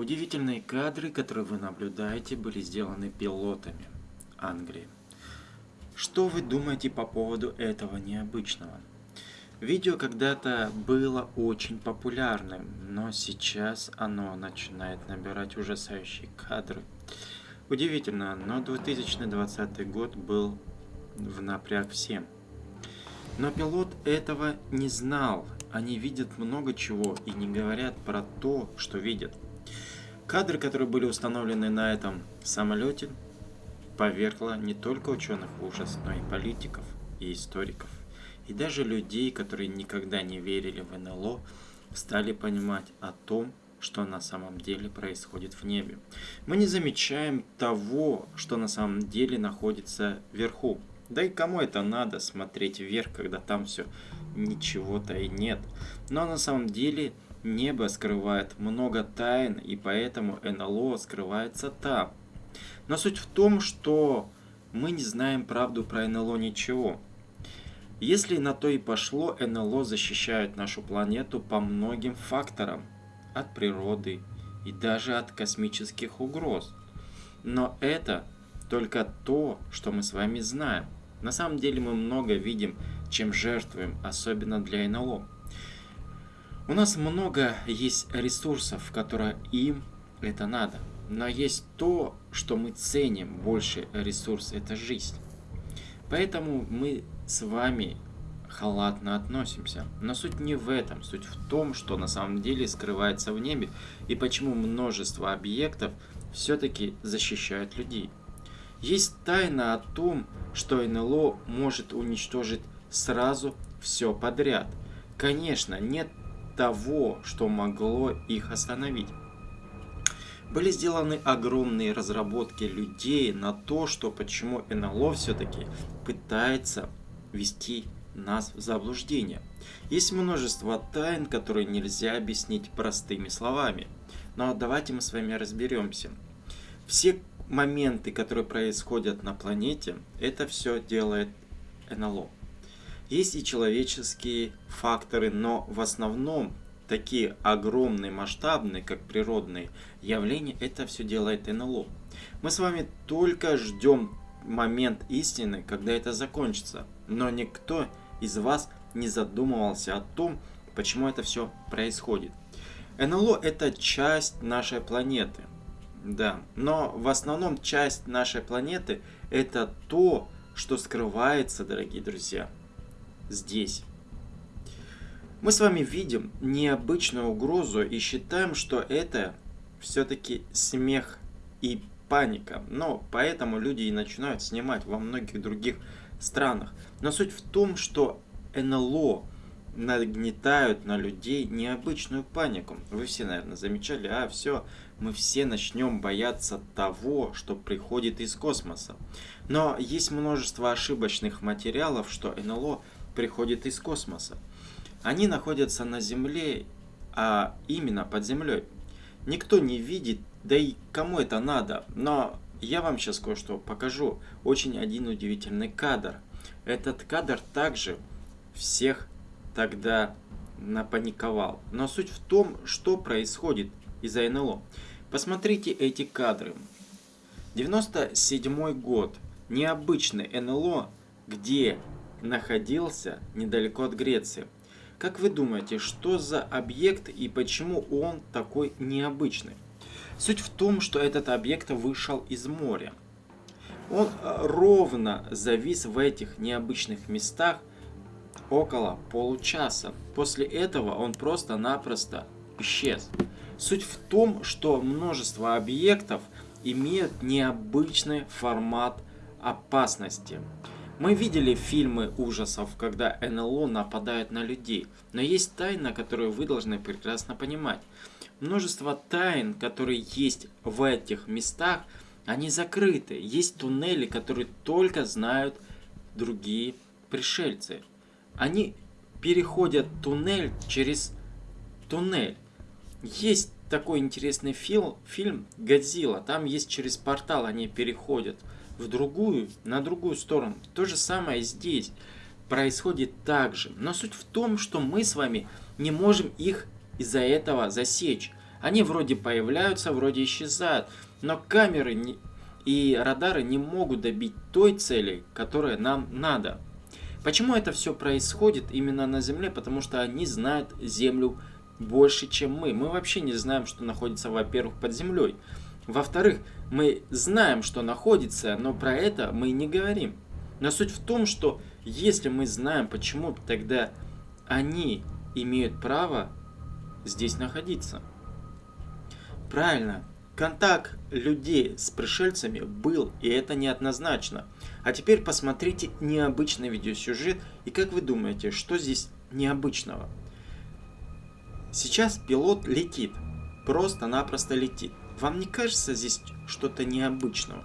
Удивительные кадры, которые вы наблюдаете, были сделаны пилотами Англии. Что вы думаете по поводу этого необычного? Видео когда-то было очень популярным, но сейчас оно начинает набирать ужасающие кадры. Удивительно, но 2020 год был в напряг всем. Но пилот этого не знал. Они видят много чего и не говорят про то, что видят. Кадры, которые были установлены на этом самолете, повергло не только ученых в ужас, но и политиков и историков. И даже людей, которые никогда не верили в НЛО, стали понимать о том, что на самом деле происходит в небе. Мы не замечаем того, что на самом деле находится вверху. Да и кому это надо смотреть вверх, когда там все ничего-то и нет. Но на самом деле небо скрывает много тайн, и поэтому НЛО скрывается там. Но суть в том, что мы не знаем правду про НЛО ничего. Если на то и пошло, НЛО защищают нашу планету по многим факторам. От природы и даже от космических угроз. Но это только то, что мы с вами знаем. На самом деле мы много видим, чем жертвуем, особенно для НЛО. У нас много есть ресурсов, которые им это надо. Но есть то, что мы ценим больше ресурс, это жизнь. Поэтому мы с вами халатно относимся. Но суть не в этом, суть в том, что на самом деле скрывается в небе и почему множество объектов все-таки защищают людей. Есть тайна о том, что НЛО может уничтожить сразу все подряд. Конечно, нет того, что могло их остановить. Были сделаны огромные разработки людей на то, что почему НЛО все-таки пытается вести нас в заблуждение. Есть множество тайн, которые нельзя объяснить простыми словами. Но давайте мы с вами разберемся. Все моменты, которые происходят на планете, это все делает НЛО. Есть и человеческие факторы, но в основном такие огромные, масштабные, как природные явления, это все делает НЛО. Мы с вами только ждем момент истины, когда это закончится. Но никто из вас не задумывался о том, почему это все происходит. НЛО это часть нашей планеты. Да, но в основном часть нашей планеты это то, что скрывается, дорогие друзья, здесь. Мы с вами видим необычную угрозу и считаем, что это все-таки смех и паника. Но поэтому люди и начинают снимать во многих других странах. Но суть в том, что НЛО нагнетают на людей необычную панику. Вы все, наверное, замечали, а все, мы все начнем бояться того, что приходит из космоса. Но есть множество ошибочных материалов, что НЛО приходит из космоса. Они находятся на Земле, а именно под землей. Никто не видит, да и кому это надо. Но я вам сейчас кое-что покажу. Очень один удивительный кадр. Этот кадр также всех тогда напаниковал. Но суть в том, что происходит из-за НЛО. Посмотрите эти кадры. 97 год. Необычный НЛО, где находился недалеко от Греции. Как вы думаете, что за объект и почему он такой необычный? Суть в том, что этот объект вышел из моря. Он э, ровно завис в этих необычных местах около получаса. После этого он просто-напросто исчез. Суть в том, что множество объектов имеют необычный формат опасности. Мы видели фильмы ужасов, когда НЛО нападает на людей, но есть тайна, которую вы должны прекрасно понимать. Множество тайн, которые есть в этих местах, они закрыты. Есть туннели, которые только знают другие пришельцы. Они переходят туннель через туннель. Есть такой интересный фил, фильм «Годзилла». Там есть через портал они переходят в другую, на другую сторону. То же самое здесь происходит так же. Но суть в том, что мы с вами не можем их из-за этого засечь. Они вроде появляются, вроде исчезают, но камеры не... и радары не могут добить той цели, которая нам надо. Почему это все происходит именно на Земле? Потому что они знают Землю больше, чем мы. Мы вообще не знаем, что находится, во-первых, под землей. Во-вторых, мы знаем, что находится, но про это мы не говорим. Но суть в том, что если мы знаем, почему тогда они имеют право здесь находиться. Правильно, контакт людей с пришельцами был, и это неоднозначно. А теперь посмотрите необычный видеосюжет, и как вы думаете, что здесь необычного? Сейчас пилот летит, просто-напросто летит. Вам не кажется здесь что-то необычного?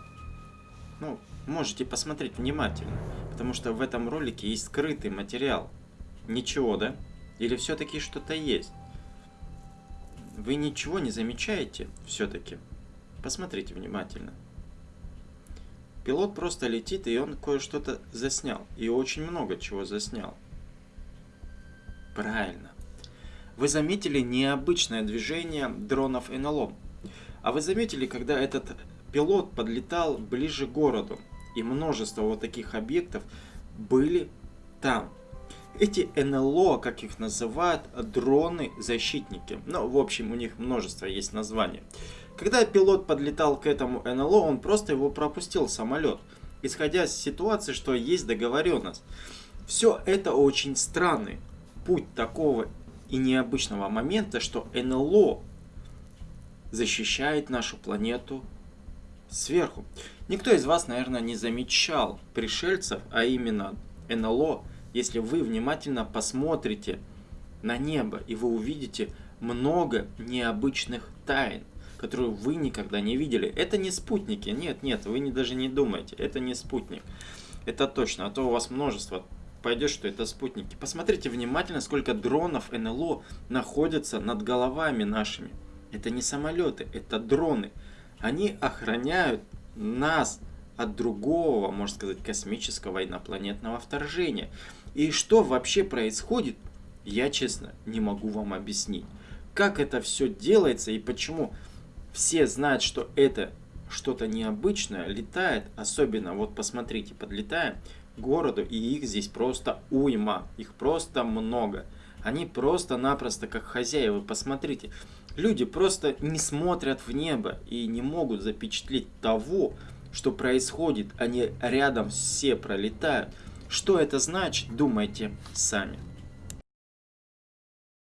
Ну, можете посмотреть внимательно, потому что в этом ролике есть скрытый материал. Ничего, да? Или все-таки что-то есть? Вы ничего не замечаете все-таки? Посмотрите внимательно. Пилот просто летит, и он кое-что-то заснял. И очень много чего заснял. Правильно. Вы заметили необычное движение дронов НЛО. А вы заметили, когда этот пилот подлетал ближе к городу, и множество вот таких объектов были там. Эти НЛО, как их называют, дроны-защитники. Ну, в общем, у них множество есть названий. Когда пилот подлетал к этому НЛО, он просто его пропустил самолет, исходя из ситуации, что есть договоренность. Все это очень странный путь такого и необычного момента, что НЛО защищает нашу планету сверху. Никто из вас, наверное, не замечал пришельцев, а именно НЛО, если вы внимательно посмотрите на небо, и вы увидите много необычных тайн, которые вы никогда не видели. Это не спутники, нет, нет, вы не, даже не думайте, это не спутник. Это точно, а то у вас множество пойдет, что это спутники. Посмотрите внимательно, сколько дронов НЛО находятся над головами нашими. Это не самолеты, это дроны. Они охраняют нас от другого, можно сказать, космического инопланетного вторжения. И что вообще происходит, я честно не могу вам объяснить. Как это все делается и почему все знают, что это что-то необычное летает, особенно, вот посмотрите, подлетаем к городу, и их здесь просто уйма, их просто много. Они просто-напросто как хозяева, посмотрите. Люди просто не смотрят в небо и не могут запечатлеть того, что происходит. Они рядом все пролетают. Что это значит, думайте сами.